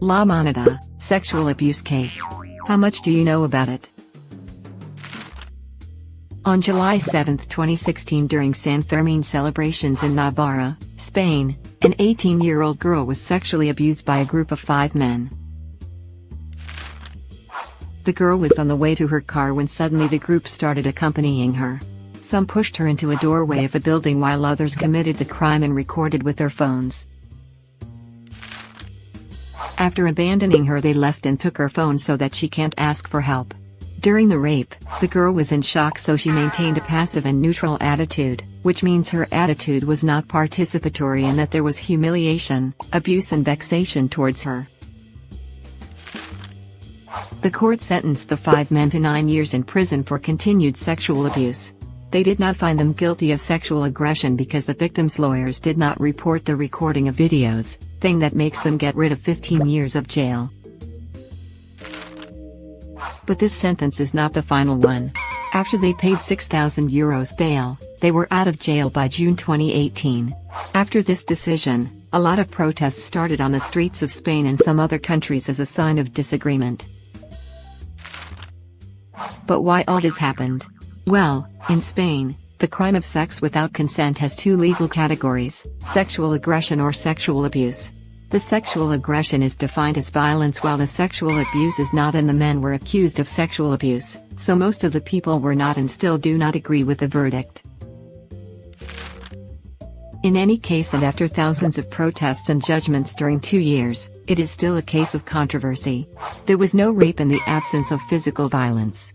La Manada, sexual abuse case. How much do you know about it? On July 7, 2016 during San Fermin celebrations in Navarra, Spain, an 18-year-old girl was sexually abused by a group of five men. The girl was on the way to her car when suddenly the group started accompanying her. Some pushed her into a doorway of a building while others committed the crime and recorded with their phones. After abandoning her they left and took her phone so that she can't ask for help. During the rape, the girl was in shock so she maintained a passive and neutral attitude, which means her attitude was not participatory and that there was humiliation, abuse and vexation towards her. The court sentenced the five men to nine years in prison for continued sexual abuse. They did not find them guilty of sexual aggression because the victim's lawyers did not report the recording of videos, thing that makes them get rid of 15 years of jail. But this sentence is not the final one. After they paid 6,000 euros bail, they were out of jail by June 2018. After this decision, a lot of protests started on the streets of Spain and some other countries as a sign of disagreement. But why all this happened? Well, in Spain, the crime of sex without consent has two legal categories, sexual aggression or sexual abuse. The sexual aggression is defined as violence while the sexual abuse is not and the men were accused of sexual abuse, so most of the people were not and still do not agree with the verdict. In any case and after thousands of protests and judgments during two years, it is still a case of controversy. There was no rape in the absence of physical violence.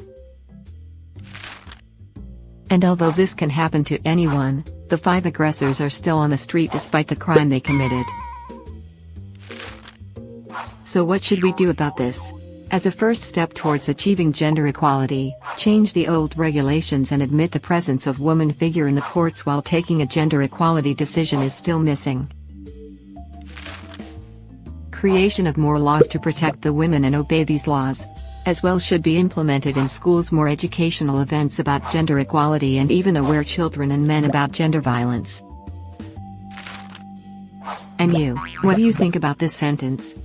And although this can happen to anyone, the five aggressors are still on the street despite the crime they committed. So what should we do about this? As a first step towards achieving gender equality, change the old regulations and admit the presence of woman figure in the courts while taking a gender equality decision is still missing. Creation of more laws to protect the women and obey these laws, as well should be implemented in schools more educational events about gender equality and even aware children and men about gender violence. And you, what do you think about this sentence?